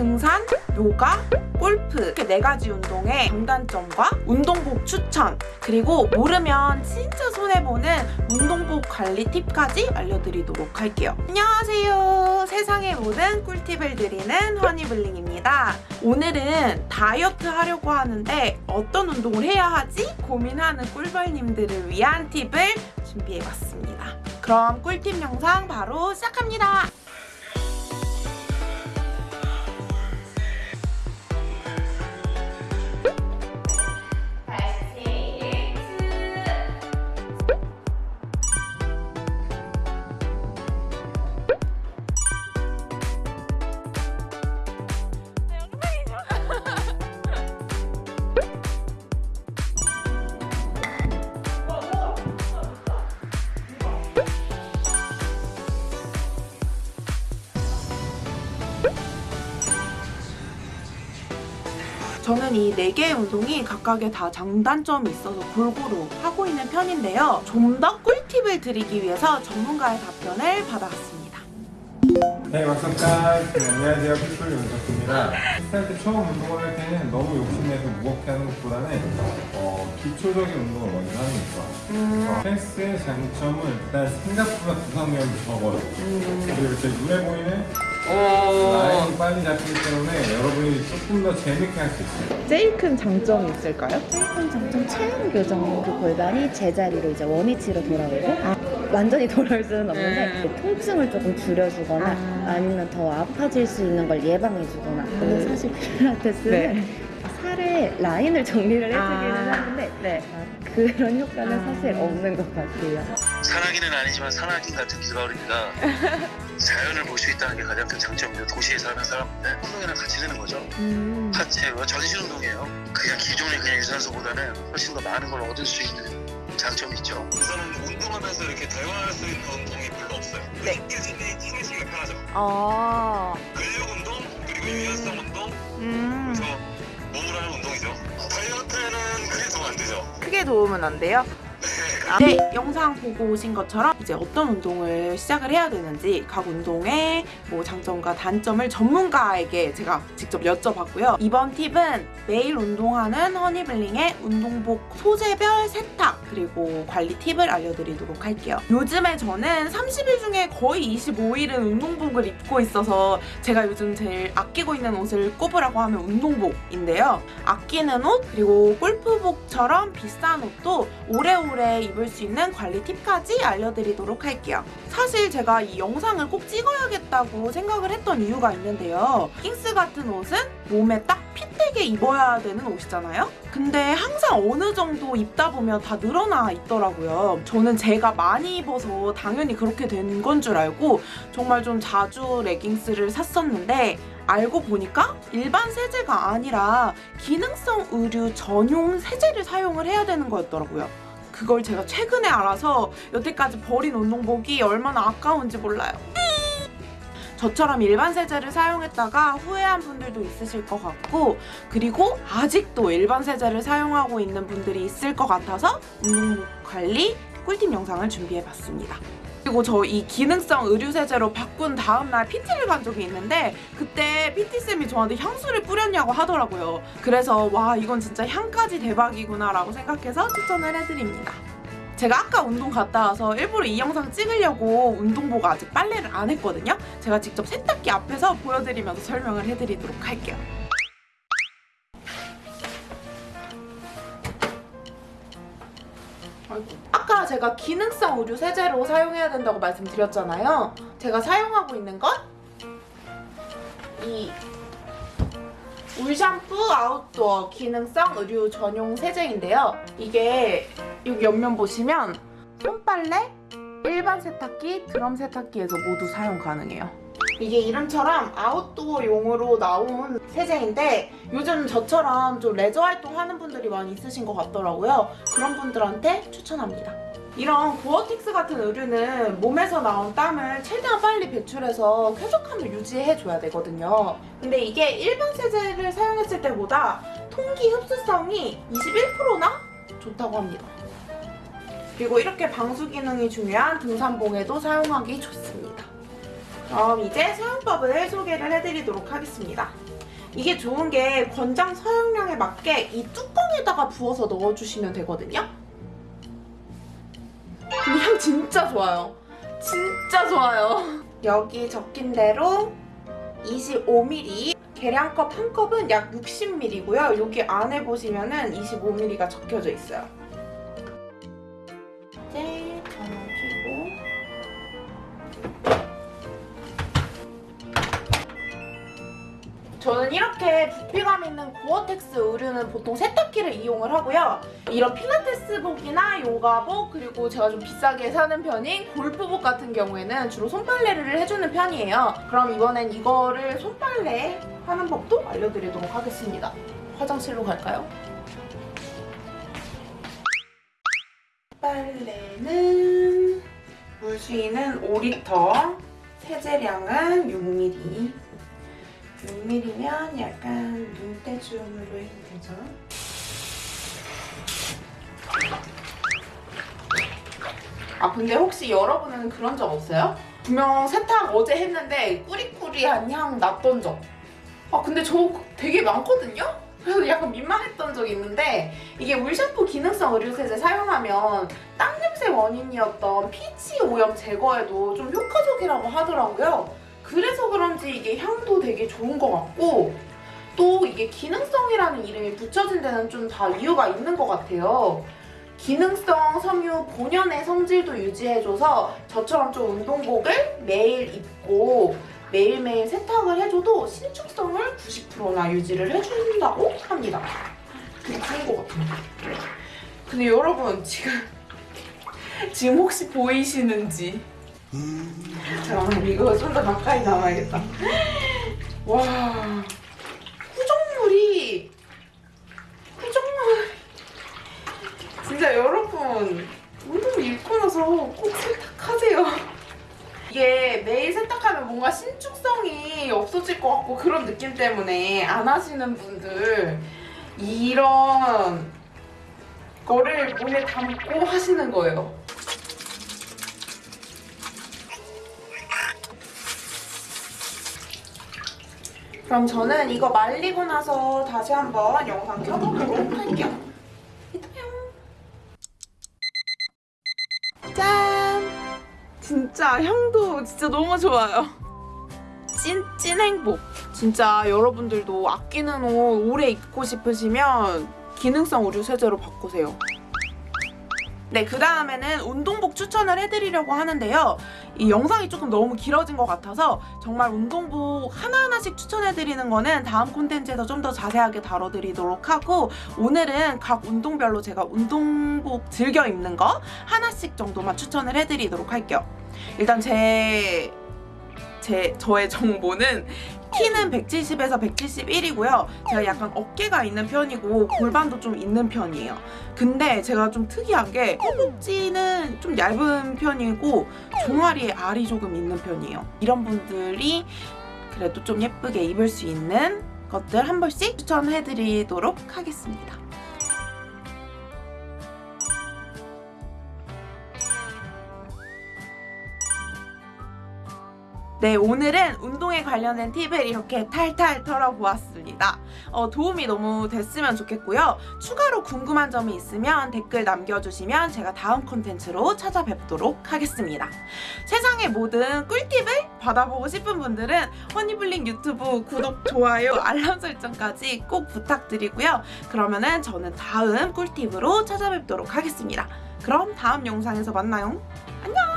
등산, 요가, 골프 이렇게 네 가지 운동의 장단점과 운동복 추천 그리고 모르면 진짜 손해보는 운동복 관리 팁까지 알려드리도록 할게요. 안녕하세요. 세상의 모든 꿀팁을 드리는 허니블링입니다. 오늘은 다이어트 하려고 하는데 어떤 운동을 해야 하지? 고민하는 꿀벌님들을 위한 팁을 준비해봤습니다. 그럼 꿀팁 영상 바로 시작합니다. 저는 이 네 개의 운동이 각각의 다 장단점이 있어서 골고루 하고 있는 편인데요. 좀 더 꿀팁을 드리기 위해서 전문가의 답변을 받아왔습니다. 네, 막성깔 네, 안녕하세요. 피플 윤석입니다. 스타일 때 처음 운동을 할 때는 너무 욕심내서 무겁게 하는 것보다는 어, 기초적인 운동을 먼저 하는 게 좋아요. 음, 어, 헬스의 장점은 일단 생각보다 구성력이 적어요. 음. 그리고 이렇게 눈에 보이는 오. 빨리 잡히기 때문에 여러분이 조금 더 재밌게 할 수 있어요. 제일 큰 장점이 있을까요? 제일 큰 장점 체형 교정 그 골반이 제자리로 이제 원위치로 돌아오고 완전히 돌아올 수는 없는데 음. 그 통증을 조금 줄여주거나 아. 아. 니면 더 아파질 수 있는 걸 예방해주거나 근데 사실 필라테스는 네. 살에 라인을 정리를 해주기는 아. 하는데 네. 아, 그런 효과는 아. 사실 없는 것 같아요 산악인은 아니지만 산악인 같은 기가을입니다. 자연을 볼 수 있다는 게 가장 큰 장점이에요. 도시에 사는 사람들 운동이랑 같이 되는 거죠. 음. 하체와 전신 운동이에요. 그냥 기존의 그냥 유산소보다는 훨씬 더 많은 걸 얻을 수 있는 장점이 있죠. 우선은 운동하면서 이렇게 대화할 수 있는 운동이 별로 없어요. 네. 힘들신데 힘내시기가 편하죠. 아. 근력 운동 그리고 유연성 운동 음. 그래서 몸으로 하는 운동이죠. 다이어트에는 그게 도움 안 되죠. 크게 도움은 안 돼요? 네, 영상 보고 오신 것처럼 이제 어떤 운동을 시작을 해야 되는지 각 운동의 뭐 장점과 단점을 전문가에게 제가 직접 여쭤봤고요. 이번 팁은 매일 운동하는 허니블링의 운동복 소재별 세탁 그리고 관리 팁을 알려드리도록 할게요. 요즘에 저는 30일 중에 거의 25일은 운동복을 입고 있어서 제가 요즘 제일 아끼고 있는 옷을 꼽으라고 하면 운동복인데요. 아끼는 옷 그리고 골프복처럼 비싼 옷도 오래오래 입을 수 있는 관리 팁까지 알려드리도록 할게요. 사실 제가 이 영상을 꼭 찍어야겠다고 생각을 했던 이유가 있는데요. 킹스 같은 옷은 몸에 딱 핏되게 입어야 되는 옷이잖아요? 근데 항상 어느 정도 입다 보면 다 늘어나 있더라고요. 저는 제가 많이 입어서 당연히 그렇게 된 건 줄 알고 정말 좀 자주 레깅스를 샀었는데 알고 보니까 일반 세제가 아니라 기능성 의류 전용 세제를 사용을 해야 되는 거였더라고요. 그걸 제가 최근에 알아서 여태까지 버린 운동복이 얼마나 아까운지 몰라요. 저처럼 일반 세제를 사용했다가 후회한 분들도 있으실 것 같고 그리고 아직도 일반 세제를 사용하고 있는 분들이 있을 것 같아서 운동복 관리 꿀팁 영상을 준비해봤습니다. 그리고 저 이 기능성 의류 세제로 바꾼 다음날 PT를 간 적이 있는데 그때 PT쌤이 저한테 향수를 뿌렸냐고 하더라고요. 그래서 와 이건 진짜 향까지 대박이구나 라고 생각해서 추천을 해드립니다. 제가 아까 운동 갔다 와서 일부러 이 영상 찍으려고 운동복 아직 빨래를 안 했거든요. 제가 직접 세탁기 앞에서 보여드리면서 설명을 해드리도록 할게요. 제가 기능성 의류 세제로 사용해야 된다고 말씀드렸잖아요. 제가 사용하고 있는 건 이 울샴푸 아웃도어 기능성 의류 전용 세제인데요. 이게 여기 옆면 보시면 손빨래, 일반 세탁기, 드럼 세탁기에서 모두 사용 가능해요. 이게 이름처럼 아웃도어용으로 나온 세제인데 요즘 저처럼 좀 레저 활동하는 분들이 많이 있으신 것 같더라고요. 그런 분들한테 추천합니다. 이런 고어틱스 같은 의류는 몸에서 나온 땀을 최대한 빨리 배출해서 쾌적함을 유지해줘야 되거든요. 근데 이게 일반 세제를 사용했을 때보다 통기 흡수성이 21%나 좋다고 합니다. 그리고 이렇게 방수 기능이 중요한 등산복에도 사용하기 좋습니다. 그럼 이제 사용법을 소개를 해드리도록 하겠습니다. 이게 좋은 게 권장 사용량에 맞게 이 뚜껑에다가 부어서 넣어주시면 되거든요. 근데 향 진짜 좋아요. 진짜 좋아요. 여기 적힌 대로 25ml 계량컵 한 컵은 약 60ml고요. 여기 안에 보시면은 25ml가 적혀져 있어요. 저는 이렇게 부피감 있는 고어텍스 의류는 보통 세탁기를 이용을 하고요. 이런 필라테스복이나 요가복 그리고 제가 좀 비싸게 사는 편인 골프복 같은 경우에는 주로 손빨래를 해주는 편이에요. 그럼 이번엔 이거를 손빨래 하는 법도 알려드리도록 하겠습니다. 화장실로 갈까요? 빨래는 물수위는 5리터, 세제량은 6ml. 6mm면 약간 눈대중으로 해도 되죠? 아 근데 혹시 여러분은 그런 적 없어요? 분명 세탁 어제 했는데 꾸리꾸리한 향 났던 적. 아 근데 저 되게 많거든요? 그래서 약간 민망했던 적이 있는데 이게 물샴푸 기능성 의류세제 사용하면 땀 냄새 원인이었던 피치 오염 제거에도 좀 효과적이라고 하더라고요. 그래서 그런지 이게 향도 되게 좋은 것 같고 또 이게 기능성이라는 이름이 붙여진 데는 좀 다 이유가 있는 것 같아요. 기능성 섬유 본연의 성질도 유지해줘서 저처럼 좀 운동복을 매일 입고 매일매일 세탁을 해줘도 신축성을 90%나 유지를 해준다고 합니다. 되게 좋은 것 같아요. 근데 여러분 지금 지금 혹시 보이시는지 잠깐만 이거 좀 더 가까이 나와야겠다. 와 구정물이 구정물 진짜 여러분 운동 입고 나서 꼭 세탁하세요. 이게 매일 세탁하면 뭔가 신축성이 없어질 것 같고 그런 느낌 때문에 안 하시는 분들 이런 거를 몸에 담고 하시는 거예요. 그럼 저는 이거 말리고 나서 다시 한번 영상 켜보도록 할게요. 짠! 진짜 향도 진짜 너무 좋아요. 찐, 찐 행복. 진짜 여러분들도 아끼는 옷 오래 입고 싶으시면 기능성 의류 세제로 바꾸세요. 네, 그 다음에는 운동복 추천을 해드리려고 하는데요. 이 영상이 조금 너무 길어진 것 같아서 정말 운동복 하나하나씩 추천해드리는 거는 다음 콘텐츠에서 좀 더 자세하게 다뤄드리도록 하고 오늘은 각 운동별로 제가 운동복 즐겨 입는 거 하나씩 정도만 추천을 해드리도록 할게요. 일단 제... 제 저의 정보는 키는 170에서 171이고요. 제가 약간 어깨가 있는 편이고 골반도 좀 있는 편이에요. 근데 제가 좀 특이한 게 허벅지는 좀 얇은 편이고 종아리에 알이 조금 있는 편이에요. 이런 분들이 그래도 좀 예쁘게 입을 수 있는 것들 한 벌씩 추천해드리도록 하겠습니다. 네, 오늘은 운동에 관련된 팁을 이렇게 탈탈 털어보았습니다. 어, 도움이 너무 됐으면 좋겠고요. 추가로 궁금한 점이 있으면 댓글 남겨주시면 제가 다음 콘텐츠로 찾아뵙도록 하겠습니다. 세상의 모든 꿀팁을 받아보고 싶은 분들은 허니블링 유튜브 구독, 좋아요, 알람 설정까지 꼭 부탁드리고요. 그러면은 저는 다음 꿀팁으로 찾아뵙도록 하겠습니다. 그럼 다음 영상에서 만나요. 안녕!